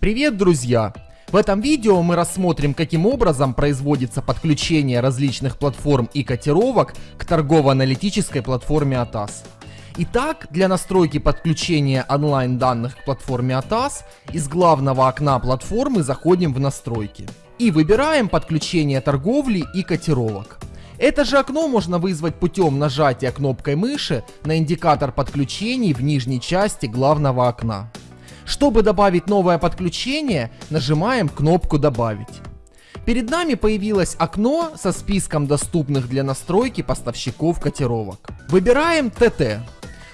Привет, друзья! В этом видео мы рассмотрим, каким образом производится подключение различных платформ и котировок к торгово-аналитической платформе ATAS. Итак, для настройки подключения онлайн данных к платформе ATAS из главного окна платформы заходим в настройки и выбираем подключение торговли и котировок. Это же окно можно вызвать путем нажатия кнопкой мыши на индикатор подключений в нижней части главного окна. Чтобы добавить новое подключение, нажимаем кнопку «Добавить». Перед нами появилось окно со списком доступных для настройки поставщиков котировок. Выбираем ТТ.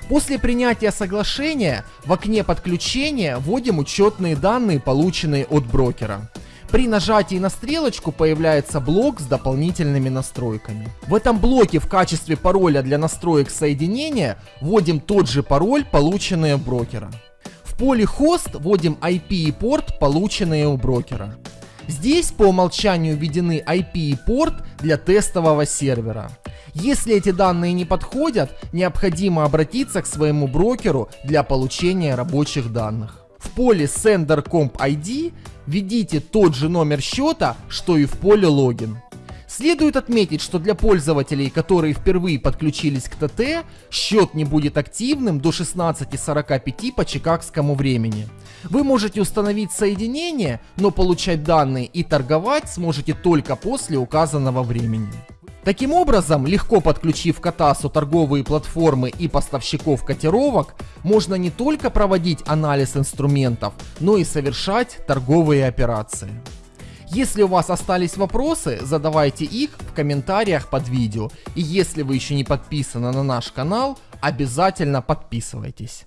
После принятия соглашения в окне подключения вводим учетные данные, полученные от брокера. При нажатии на стрелочку появляется блок с дополнительными настройками. В этом блоке в качестве пароля для настроек соединения вводим тот же пароль, полученный от брокера. В поле хост вводим IP и порт, полученные у брокера. Здесь по умолчанию введены IP и порт для тестового сервера. Если эти данные не подходят, необходимо обратиться к своему брокеру для получения рабочих данных. В поле Sender Comp ID введите тот же номер счета, что и в поле логин. Следует отметить, что для пользователей, которые впервые подключились к ТТ, счет не будет активным до 16.45 по чикагскому времени. Вы можете установить соединение, но получать данные и торговать сможете только после указанного времени. Таким образом, легко подключив к Атасу торговые платформы и поставщиков котировок, можно не только проводить анализ инструментов, но и совершать торговые операции. Если у вас остались вопросы, задавайте их в комментариях под видео. И если вы еще не подписаны на наш канал, обязательно подписывайтесь.